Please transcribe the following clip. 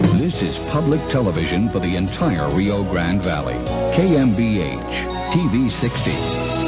This is public television for the entire Rio Grande Valley. KMBH, TV 60.